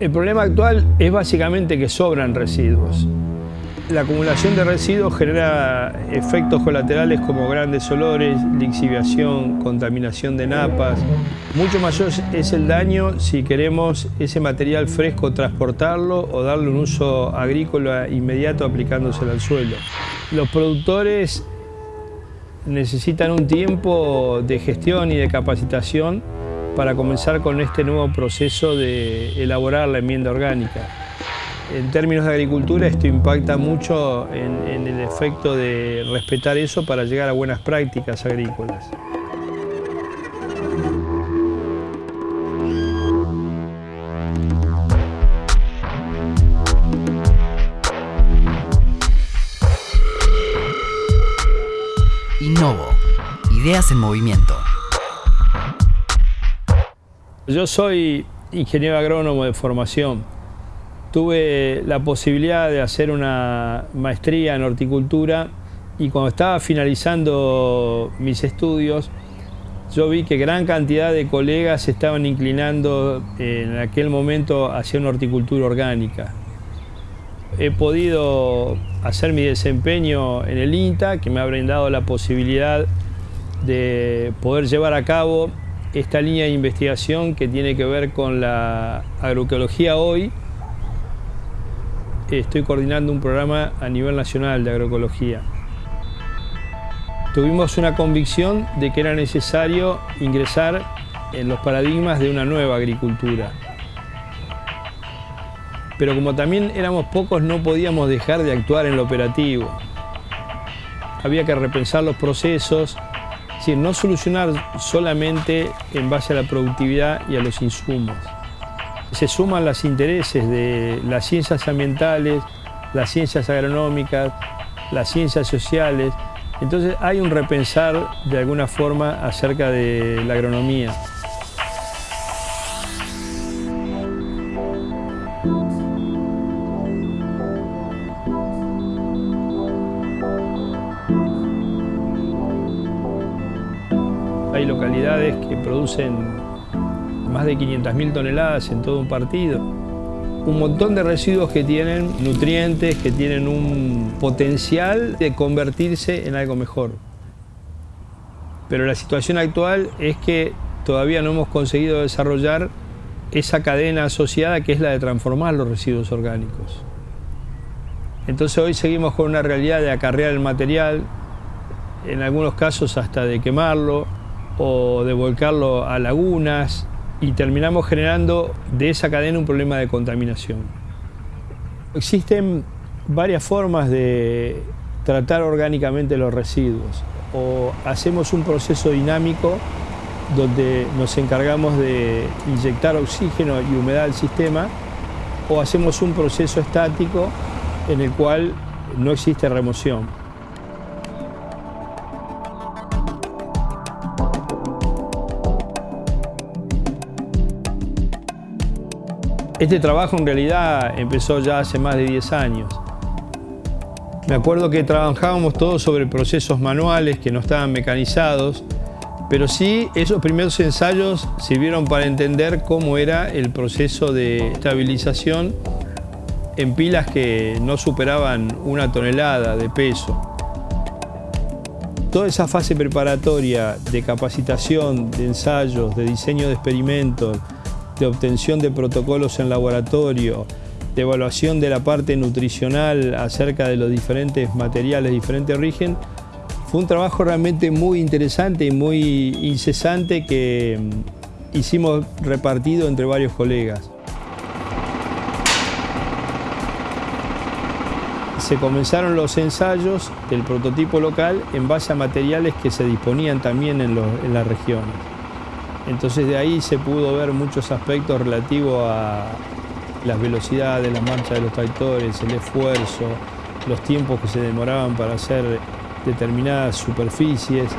El problema actual es básicamente que sobran residuos. La acumulación de residuos genera efectos colaterales como grandes olores, lixiviación, contaminación de napas. Mucho mayor es el daño si queremos ese material fresco transportarlo o darle un uso agrícola inmediato aplicándoselo al suelo. Los productores necesitan un tiempo de gestión y de capacitación para comenzar con este nuevo proceso de elaborar la enmienda orgánica. En términos de agricultura esto impacta mucho en, el efecto de respetar eso para llegar a buenas prácticas agrícolas. Innovo. Ideas en movimiento. Yo soy ingeniero agrónomo de formación. Tuve la posibilidad de hacer una maestría en horticultura y cuando estaba finalizando mis estudios, yo vi que gran cantidad de colegas estaban inclinando en aquel momento hacia una horticultura orgánica. He podido hacer mi desempeño en el INTA, que me ha brindado la posibilidad de poder llevar a cabo esta línea de investigación que tiene que ver con la agroecología hoy. Estoy coordinando un programa a nivel nacional de agroecología. Tuvimos una convicción de que era necesario ingresar en los paradigmas de una nueva agricultura. Pero como también éramos pocos, no podíamos dejar de actuar en lo operativo. Había que repensar los procesos, decir, no solucionar solamente en base a la productividad y a los insumos. Se suman los intereses de las ciencias ambientales, las ciencias agronómicas, las ciencias sociales. Entonces hay un repensar de alguna forma acerca de la agronomía. Producen más de 500.000 toneladas en todo un partido. Un montón de residuos que tienen nutrientes, que tienen un potencial de convertirse en algo mejor. Pero la situación actual es que todavía no hemos conseguido desarrollar esa cadena asociada que es la de transformar los residuos orgánicos. Entonces hoy seguimos con una realidad de acarrear el material, en algunos casos hasta de quemarlo, o de volcarlo a lagunas y terminamos generando de esa cadena un problema de contaminación. Existen varias formas de tratar orgánicamente los residuos. O hacemos un proceso dinámico donde nos encargamos de inyectar oxígeno y humedad al sistema, o hacemos un proceso estático en el cual no existe remoción. Este trabajo en realidad empezó ya hace más de 10 años. Me acuerdo que trabajábamos todos sobre procesos manuales que no estaban mecanizados, pero sí esos primeros ensayos sirvieron para entender cómo era el proceso de estabilización en pilas que no superaban una tonelada de peso. Toda esa fase preparatoria de capacitación, de ensayos, de diseño de experimentos, de obtención de protocolos en laboratorio, de evaluación de la parte nutricional acerca de los diferentes materiales diferente origen, fue un trabajo realmente muy interesante y muy incesante que mm, hicimos repartido entre varios colegas. Se comenzaron los ensayos del prototipo local en base a materiales que se disponían también en, en las regiones. Entonces de ahí se pudo ver muchos aspectos relativos a las velocidades, la marcha de los tractores, el esfuerzo, los tiempos que se demoraban para hacer determinadas superficies.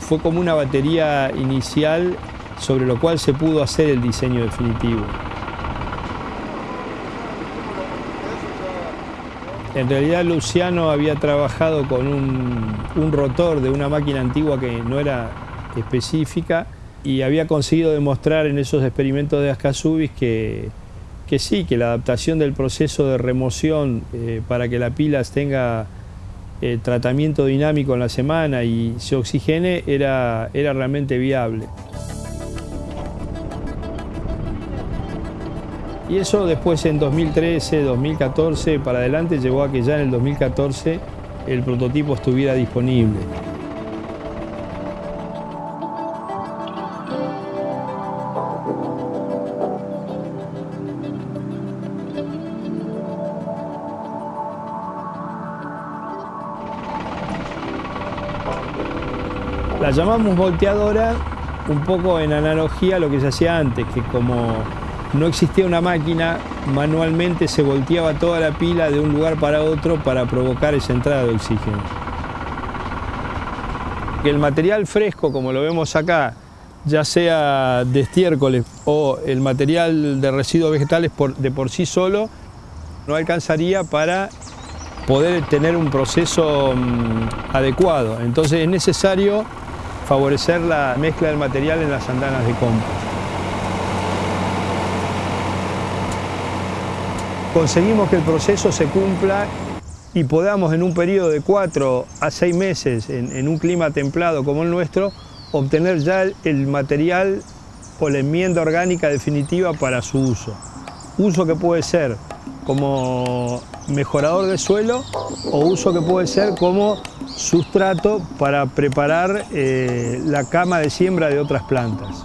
Fue como una batería inicial sobre lo cual se pudo hacer el diseño definitivo. En realidad Luciano había trabajado con un, un rotor de una máquina antigua que no era específica y había conseguido demostrar en esos experimentos de Ascasubis que, que sí, que la adaptación del proceso de remoción eh, para que la pila tenga eh, tratamiento dinámico en la semana y se oxigene era, era realmente viable. Y eso después en 2013, 2014, para adelante, llevó a que ya en el 2014 el prototipo estuviera disponible. Llamamos volteadora un poco en analogía a lo que se hacía antes, que como no existía una máquina, manualmente se volteaba toda la pila de un lugar para otro para provocar esa entrada de oxígeno. El material fresco, como lo vemos acá, ya sea de estiércoles o el material de residuos vegetales de por sí solo, no alcanzaría para poder tener un proceso mm, adecuado. Entonces es necesario favorecer la mezcla del material en las andanas de compost. Conseguimos que el proceso se cumpla y podamos en un periodo de cuatro a seis meses, en, un clima templado como el nuestro, obtener ya el material o la enmienda orgánica definitiva para su uso. Uso que puede ser como mejorador de suelo o uso que puede ser como sustrato para preparar eh, la cama de siembra de otras plantas.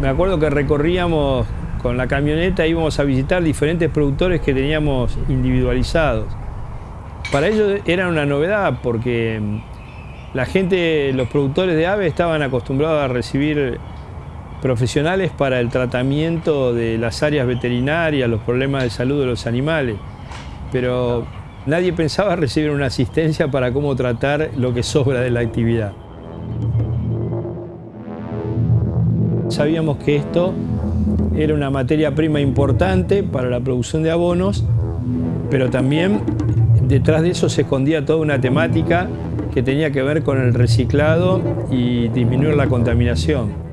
Me acuerdo que recorríamos con la camioneta, íbamos a visitar diferentes productores que teníamos individualizados. Para ellos era una novedad porque la gente, los productores de aves estaban acostumbrados a recibir profesionales para el tratamiento de las áreas veterinarias, los problemas de salud de los animales, pero nadie pensaba recibir una asistencia para cómo tratar lo que sobra de la actividad. Sabíamos que esto era una materia prima importante para la producción de abonos, pero también detrás de eso se escondía toda una temática que tenía que ver con el reciclado y disminuir la contaminación.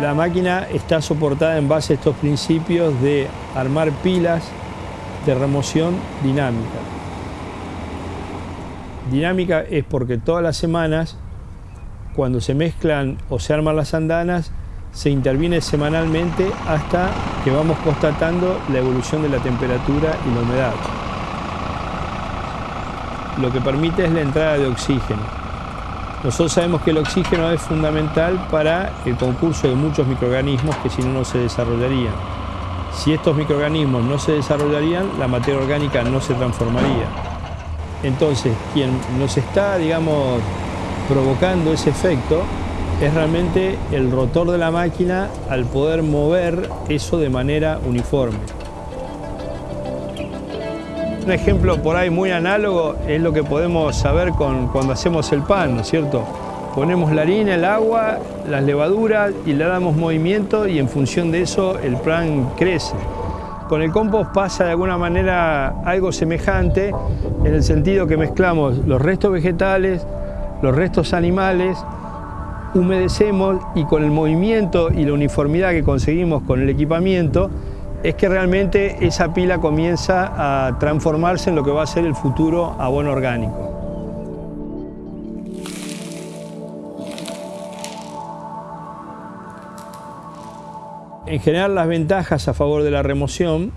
La máquina está soportada en base a estos principios de armar pilas de remoción dinámica. Dinámica es porque todas las semanas, cuando se mezclan o se arman las andanas, se interviene semanalmente hasta que vamos constatando la evolución de la temperatura y la humedad. Lo que permite es la entrada de oxígeno. Nosotros sabemos que el oxígeno es fundamental para el concurso de muchos microorganismos que si no, no se desarrollarían. Si estos microorganismos no se desarrollarían, la materia orgánica no se transformaría. Entonces, quien nos está, digamos, provocando ese efecto es realmente el rotor de la máquina al poder mover eso de manera uniforme. Un ejemplo por ahí muy análogo es lo que podemos saber con, cuando hacemos el pan, ¿no es cierto? Ponemos la harina, el agua, las levaduras y le damos movimiento y en función de eso el pan crece. Con el compost pasa de alguna manera algo semejante en el sentido que mezclamos los restos vegetales, los restos animales, humedecemos y con el movimiento y la uniformidad que conseguimos con el equipamiento es que realmente esa pila comienza a transformarse en lo que va a ser el futuro abono orgánico. En general las ventajas a favor de la remoción,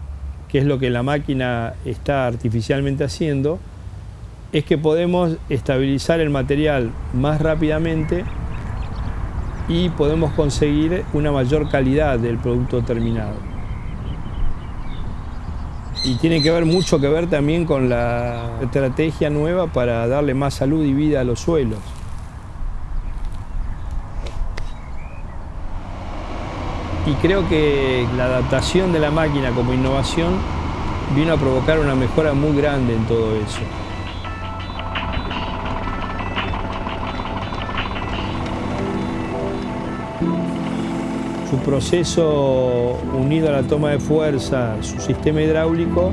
que es lo que la máquina está artificialmente haciendo, es que podemos estabilizar el material más rápidamente y podemos conseguir una mayor calidad del producto terminado y tiene que ver mucho que ver también con la estrategia nueva para darle más salud y vida a los suelos. y creo que la adaptación de la máquina como innovación vino a provocar una mejora muy grande en todo eso. Proceso unido a la toma de fuerza, su sistema hidráulico,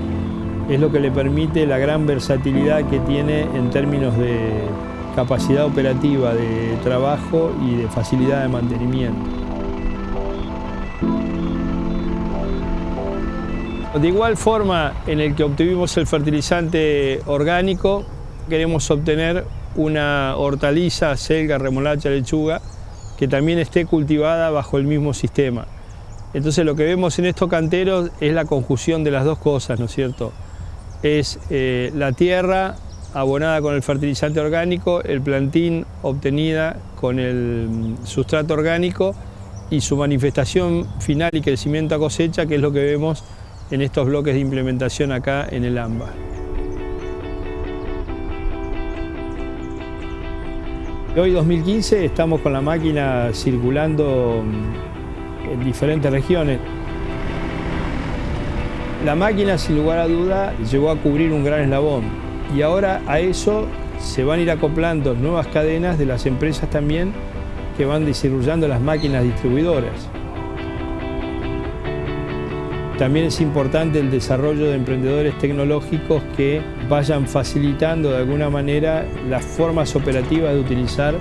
es lo que le permite la gran versatilidad que tiene en términos de capacidad operativa de trabajo y de facilidad de mantenimiento. De igual forma en el que obtuvimos el fertilizante orgánico, queremos obtener una hortaliza, selga, remolacha, lechuga, que también esté cultivada bajo el mismo sistema. Entonces lo que vemos en estos canteros es la conjunción de las dos cosas, ¿no es cierto? Es eh, la tierra abonada con el fertilizante orgánico, el plantín obtenida con el sustrato orgánico y su manifestación final y crecimiento a cosecha, que es lo que vemos en estos bloques de implementación acá en el AMBA. Hoy 2015 estamos con la máquina circulando en diferentes regiones. La máquina sin lugar a duda llegó a cubrir un gran eslabón y ahora a eso se van a ir acoplando nuevas cadenas de las empresas también que van desarrollando las máquinas distribuidoras. También es importante el desarrollo de emprendedores tecnológicos que vayan facilitando de alguna manera las formas operativas de utilizar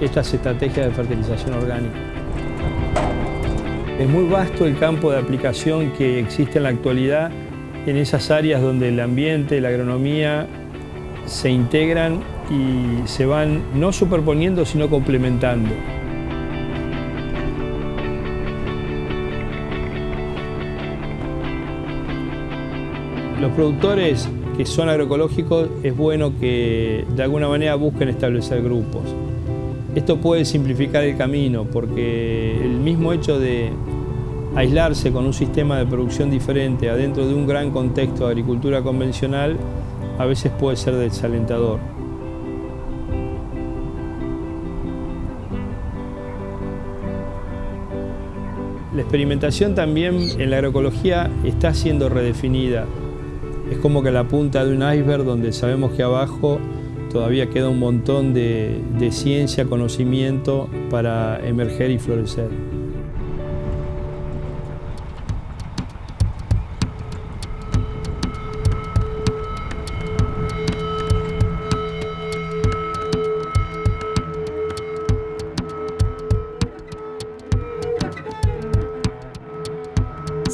estas estrategias de fertilización orgánica. Es muy vasto el campo de aplicación que existe en la actualidad en esas áreas donde el ambiente, la agronomía se integran y se van no superponiendo sino complementando. Los productores que son agroecológicos es bueno que de alguna manera busquen establecer grupos. Esto puede simplificar el camino porque el mismo hecho de aislarse con un sistema de producción diferente adentro de un gran contexto de agricultura convencional a veces puede ser desalentador. La experimentación también en la agroecología está siendo redefinida. Es como que la punta de un iceberg donde sabemos que abajo todavía queda un montón de, ciencia, conocimiento para emerger y florecer.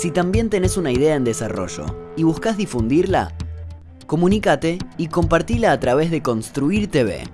Si también tenés una idea en desarrollo y buscas difundirla, comunícate y compartila a través de Construir TV.